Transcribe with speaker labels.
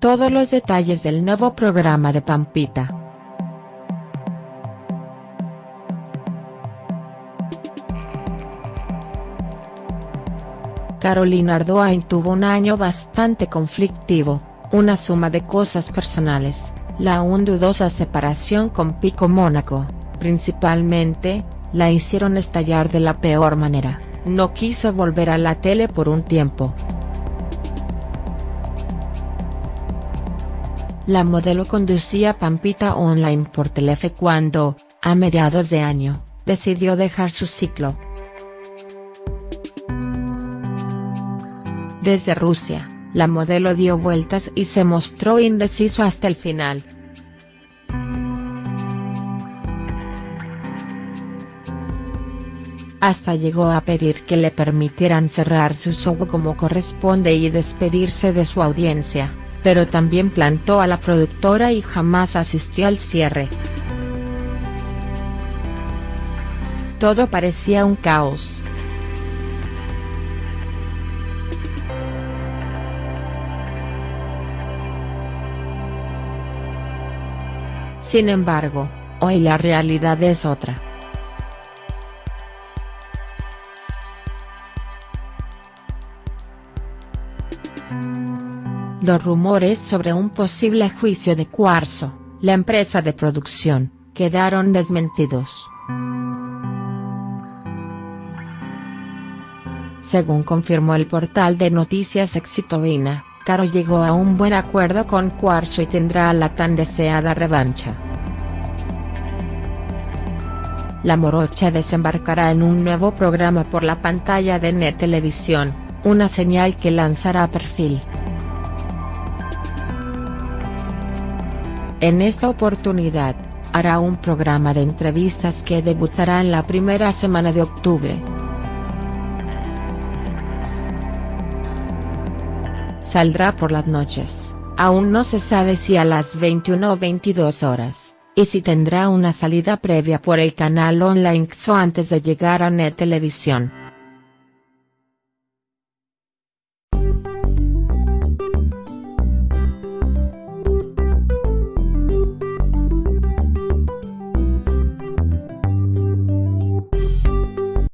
Speaker 1: todos los detalles del nuevo programa de Pampita. Carolina Ardoain tuvo un año bastante conflictivo, una suma de cosas personales, la aún dudosa separación con Pico Mónaco, principalmente, la hicieron estallar de la peor manera, no quiso volver a la tele por un tiempo. La modelo conducía Pampita Online por Telefe cuando, a mediados de año, decidió dejar su ciclo. Desde Rusia, la modelo dio vueltas y se mostró indeciso hasta el final. Hasta llegó a pedir que le permitieran cerrar su show como corresponde y despedirse de su audiencia, pero también plantó a la productora y jamás asistió al cierre. Todo parecía un caos. Sin embargo, hoy la realidad es otra. Los rumores sobre un posible juicio de Cuarzo, la empresa de producción, quedaron desmentidos. Según confirmó el portal de noticias Exitovina, Caro llegó a un buen acuerdo con Cuarzo y tendrá la tan deseada revancha. La morocha desembarcará en un nuevo programa por la pantalla de Net Televisión, una señal que lanzará perfil. En esta oportunidad, hará un programa de entrevistas que debutará en la primera semana de octubre. Saldrá por las noches, aún no se sabe si a las 21 o 22 horas, y si tendrá una salida previa por el canal online XO antes de llegar a Net Televisión.